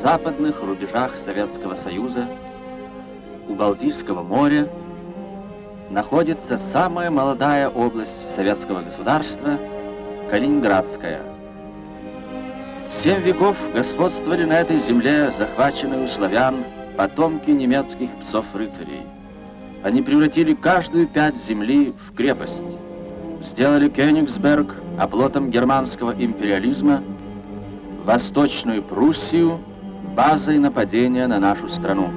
Западных рубежах Советского Союза, у Балтийского моря, находится самая молодая область советского государства – Калининградская. Семь веков господствовали на этой земле захваченные у славян потомки немецких псов-рыцарей. Они превратили каждую пять земли в крепость, сделали Кёнигсберг оплотом германского империализма, Восточную Пруссию базой нападения на нашу страну.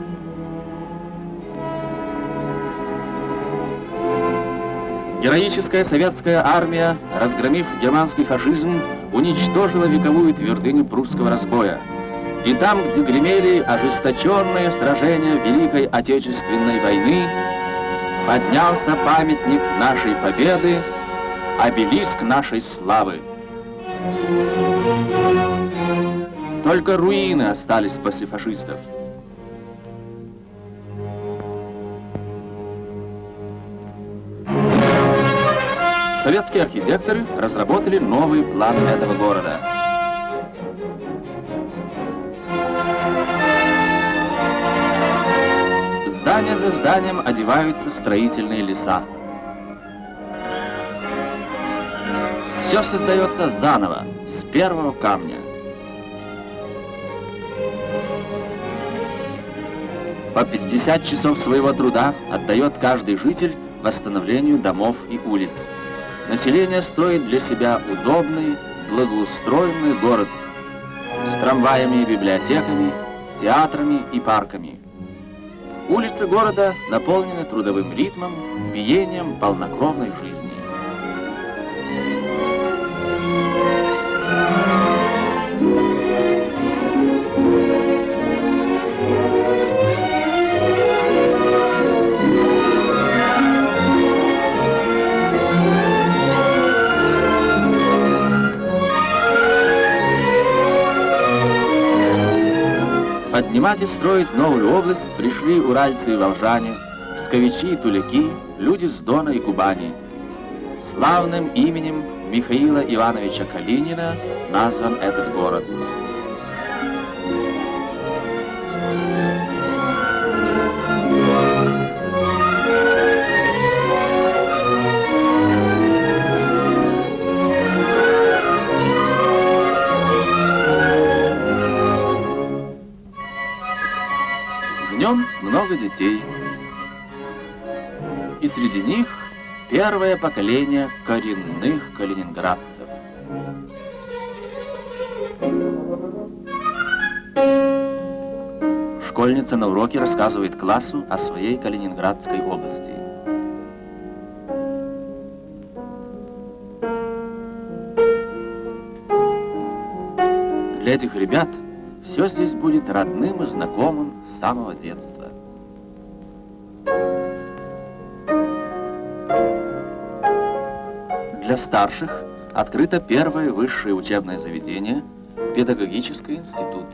Героическая советская армия, разгромив германский фашизм, уничтожила вековую твердыню прусского разбоя. И там, где гремели ожесточенные сражения Великой Отечественной войны, поднялся памятник нашей победы, обелиск нашей славы. Только руины остались после фашистов. Советские архитекторы разработали новый план этого города. Здание за зданием одеваются в строительные леса. Все создается заново, с первого камня. По 50 часов своего труда отдает каждый житель восстановлению домов и улиц. Население строит для себя удобный, благоустроенный город с трамваями и библиотеками, театрами и парками. Улицы города наполнены трудовым ритмом, биением полнокровной жизни. И строить новую область пришли уральцы и волжане, псковичи и туляки, люди с Дона и Кубани. Славным именем Михаила Ивановича Калинина назван этот город. Много детей. И среди них первое поколение коренных калининградцев. Школьница на уроке рассказывает классу о своей Калининградской области. Для этих ребят все здесь будет родным и знакомым с самого детства. Для старших открыто первое высшее учебное заведение – педагогический институт.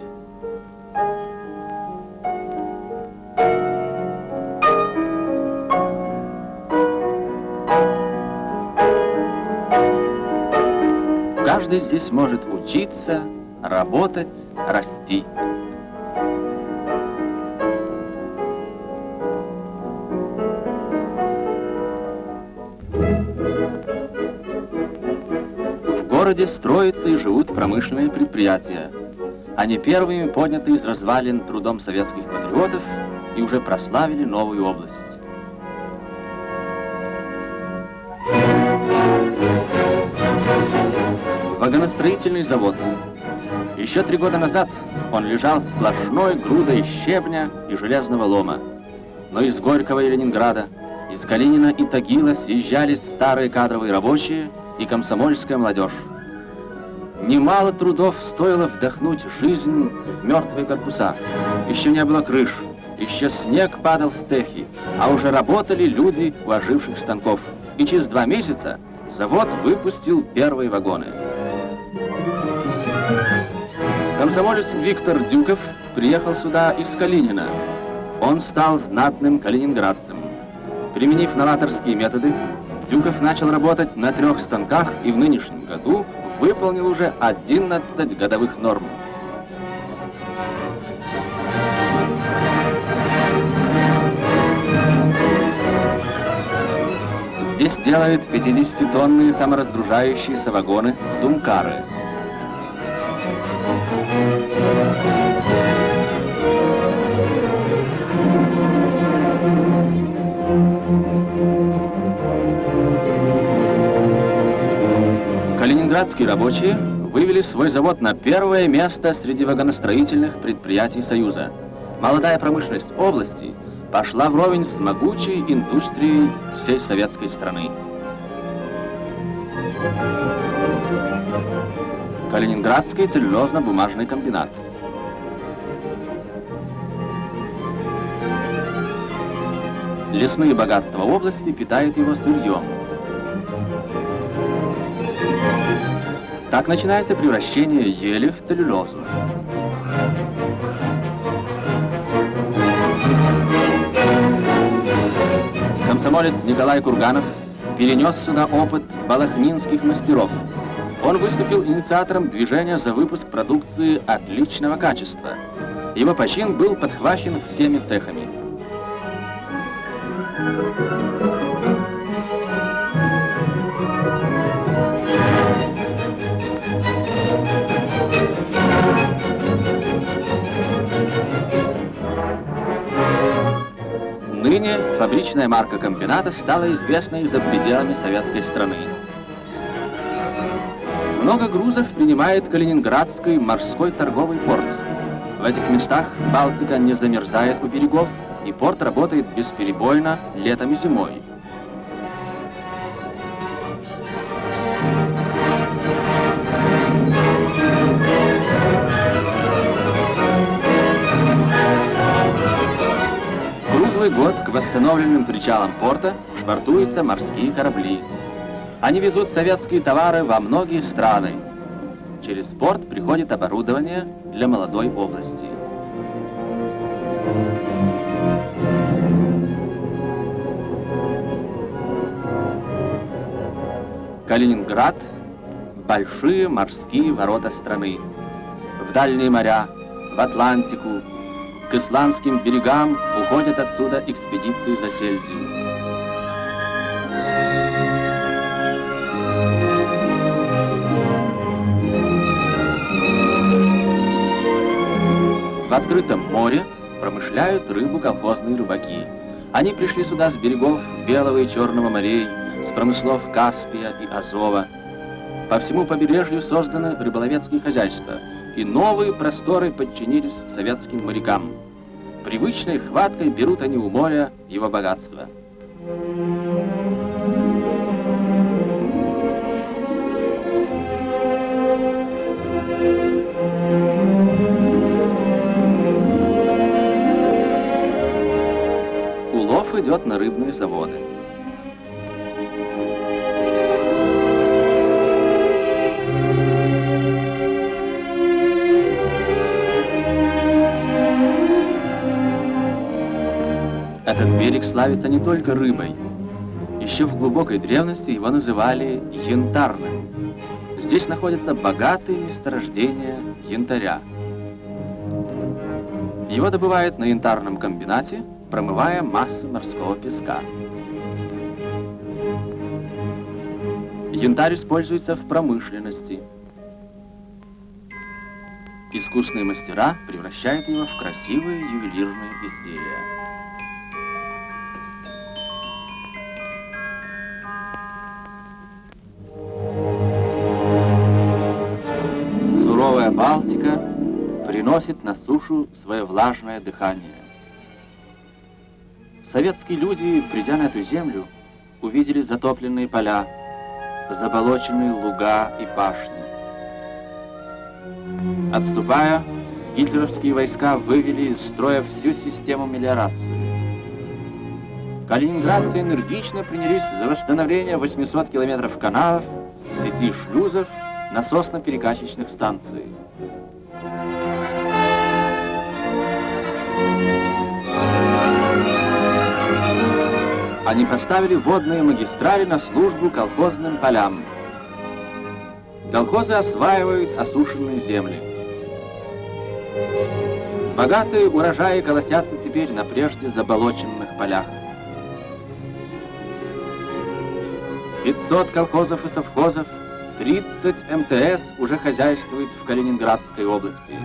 Каждый здесь может учиться, работать, расти. Городе строятся и живут промышленные предприятия. Они первыми подняты из развалин трудом советских патриотов и уже прославили новую область. Вагоностроительный завод еще три года назад он лежал сплошной грудой щебня и железного лома. Но из Горького и Ленинграда, из Калинина и Тагила съезжались старые кадровые рабочие и комсомольская молодежь. Немало трудов стоило вдохнуть жизнь в мертвые корпуса. Еще не было крыш, еще снег падал в цехи, а уже работали люди у оживших станков. И через два месяца завод выпустил первые вагоны. Комсомолец Виктор Дюков приехал сюда из Калинина. Он стал знатным калининградцем. Применив новаторские методы, Дюков начал работать на трех станках и в нынешнем году выполнил уже 11 годовых норм. Здесь делают 50-тонные саморазгружающиеся вагоны «Думкары». Калининградские рабочие вывели свой завод на первое место среди вагоностроительных предприятий Союза. Молодая промышленность области пошла вровень с могучей индустрией всей советской страны. Калининградский целлюлозно-бумажный комбинат. Лесные богатства области питают его сырьем. Так начинается превращение ели в целлюлозу. Комсомолец Николай Курганов перенес сюда опыт балахнинских мастеров. Он выступил инициатором движения за выпуск продукции отличного качества. Его почин был подхвачен всеми цехами. Ныне фабричная марка комбината стала известной за пределами советской страны. Много грузов принимает Калининградский морской торговый порт. В этих местах Балтика не замерзает у берегов, и порт работает бесперебойно летом и зимой. К восстановленным причалам порта швартуются морские корабли. Они везут советские товары во многие страны. Через порт приходит оборудование для молодой области. Калининград – большие морские ворота страны. В дальние моря, в Атлантику, к исландским берегам уходят отсюда экспедиции за сельдью. В открытом море промышляют рыбу колхозные рыбаки. Они пришли сюда с берегов Белого и Черного морей, с промыслов Каспия и Азова. По всему побережью созданы рыболовецкие хозяйства – и новые просторы подчинились советским морякам. Привычной хваткой берут они у моря его богатство. Улов идет на рыбные заводы. Этот берег славится не только рыбой. Еще в глубокой древности его называли янтарным. Здесь находятся богатые месторождения янтаря. Его добывают на янтарном комбинате, промывая массы морского песка. Янтарь используется в промышленности. Искусные мастера превращают его в красивые ювелирные изделия. Балтика приносит на сушу свое влажное дыхание. Советские люди, придя на эту землю, увидели затопленные поля, заболоченные луга и пашни. Отступая, гитлеровские войска вывели из строя всю систему мелиорации. Калининградцы энергично принялись за восстановление 800 километров каналов, сети шлюзов, насосно-перекачечных станций. Они поставили водные магистрали на службу колхозным полям. Колхозы осваивают осушенные земли. Богатые урожаи колосятся теперь на прежде заболоченных полях. 500 колхозов и совхозов, 30 МТС уже хозяйствует в Калининградской области.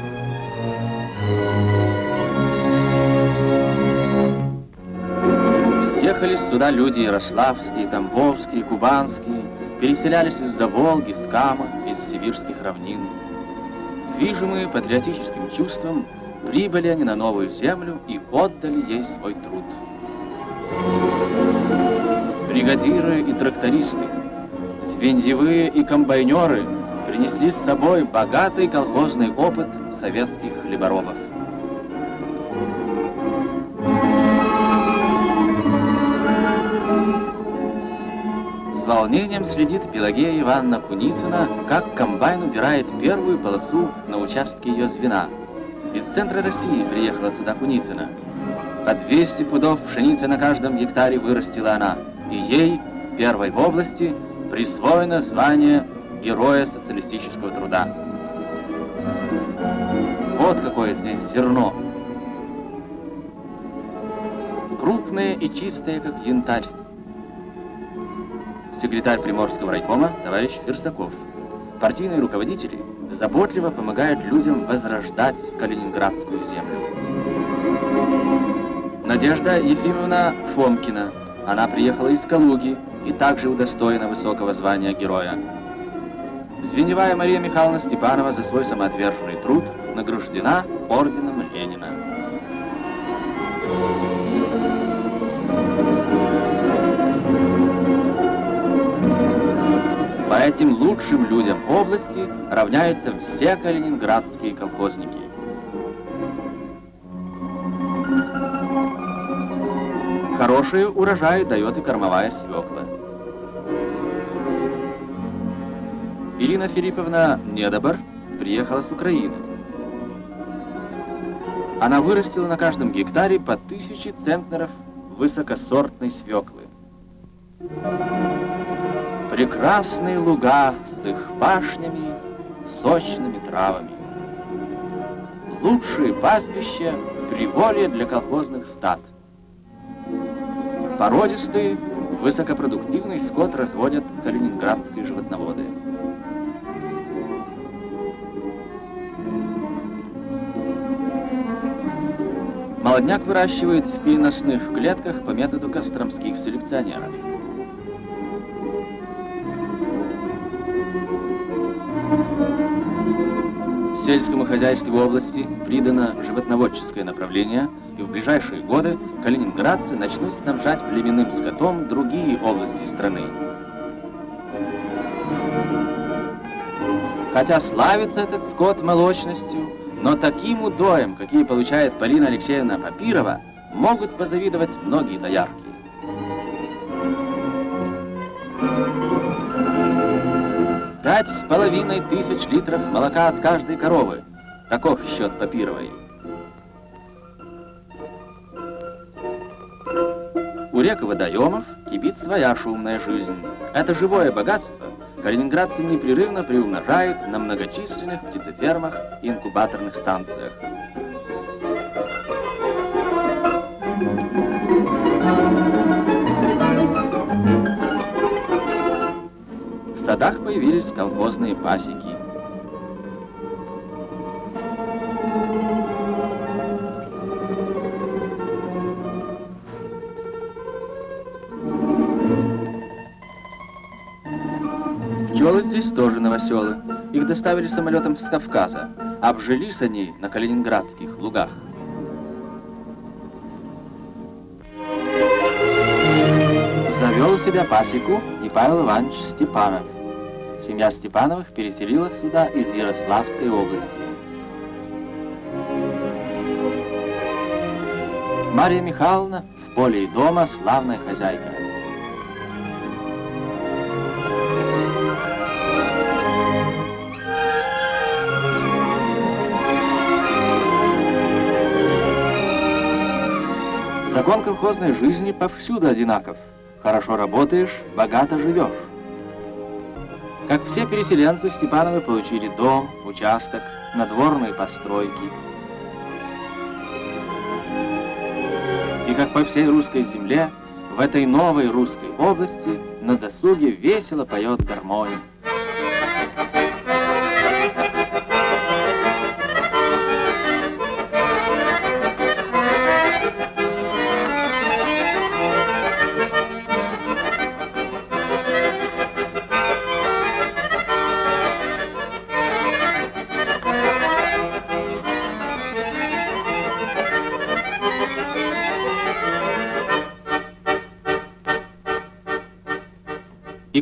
Съехали сюда люди ярославские, тамбовские, кубанские, переселялись из-за Волги, с Кама, из сибирских равнин. Движимые патриотическим чувством, прибыли они на новую землю и отдали ей свой труд. Бригадиры и трактористы, звеньевые и комбайнеры принесли с собой богатый колхозный опыт советских хлеборобов. С волнением следит Пелагея Ивановна Куницына, как комбайн убирает первую полосу на участке ее звена. Из центра России приехала сюда Куницына. По 200 пудов пшеницы на каждом гектаре вырастила она, и ей, первой в области, присвоено звание Героя социалистического труда. Вот какое здесь зерно. Крупное и чистое, как янтарь секретарь Приморского райкома товарищ Версаков. Партийные руководители заботливо помогают людям возрождать Калининградскую землю. Надежда Ефимовна Фомкина. Она приехала из Калуги и также удостоена высокого звания героя. Звеневая Мария Михайловна Степанова за свой самоотверженный труд награждена орденом Ленина. По этим лучшим людям области равняются все калининградские колхозники. Хороший урожай дает и кормовая свекла. Ирина Филипповна Недобор приехала с Украины. Она вырастила на каждом гектаре по тысяче центнеров высокосортной свеклы. Прекрасные луга с их пашнями, сочными травами. Лучшие пастбища — приволье для колхозных стад. Породистый, высокопродуктивный скот разводят калининградские животноводы. Молодняк выращивают в переносных клетках по методу костромских селекционеров. Сельскому хозяйству области придано животноводческое направление, и в ближайшие годы калининградцы начнут снабжать племенным скотом другие области страны. Хотя славится этот скот молочностью, но таким удоем, какие получает Полина Алексеевна Папирова, могут позавидовать многие доярки. Пять с половиной тысяч литров молока от каждой коровы. Таков счет Папировой. У рек и водоемов кипит своя шумная жизнь. Это живое богатство калининградцы непрерывно приумножают на многочисленных птицефермах и инкубаторных станциях. Садах появились колхозные пасеки. Пчелы здесь тоже новоселы. Их доставили самолетом с Кавказа. Обжились они на калининградских лугах. Завел у себя пасеку и Павел Иванович Степанов. Семья Степановых переселилась сюда из Ярославской области. Мария Михайловна в поле и дома славная хозяйка. Закон колхозной жизни повсюду одинаков. Хорошо работаешь, богато живешь. Как все переселенцы, Степановы получили дом, участок, надворные постройки. И как по всей русской земле, В этой новой русской области на досуге весело поет гармония.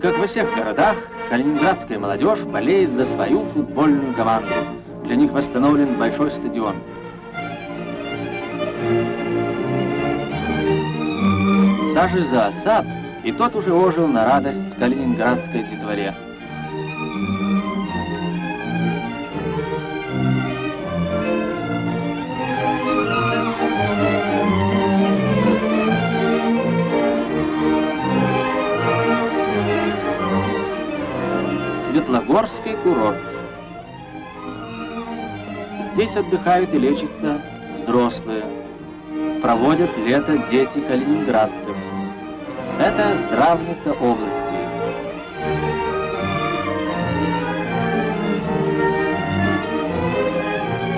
Как во всех городах, калининградская молодежь болеет за свою футбольную команду. Для них восстановлен большой стадион. Даже за осад и тот уже ожил на радость калининградской детворе. Светлогорский курорт. Здесь отдыхают и лечатся взрослые. Проводят лето дети калининградцев. Это здравница области.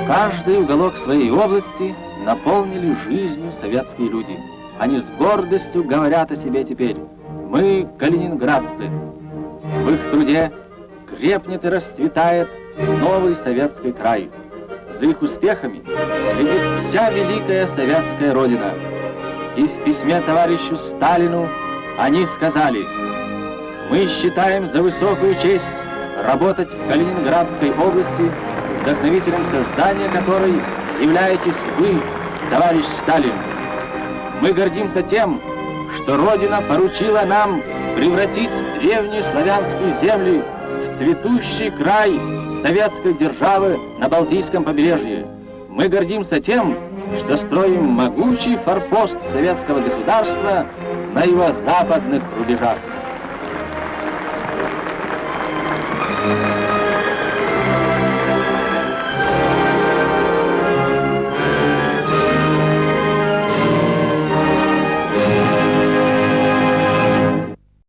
Каждый уголок своей области наполнили жизнью советские люди. Они с гордостью говорят о себе теперь. Мы калининградцы. В их труде крепнет и расцветает новый советский край. За их успехами следит вся великая советская родина. И в письме товарищу Сталину они сказали, «Мы считаем за высокую честь работать в Калининградской области, вдохновителем создания которой являетесь вы, товарищ Сталин. Мы гордимся тем, что Родина поручила нам превратить древние славянские земли цветущий край советской державы на Балтийском побережье. Мы гордимся тем, что строим могучий форпост советского государства на его западных рубежах. Thank you.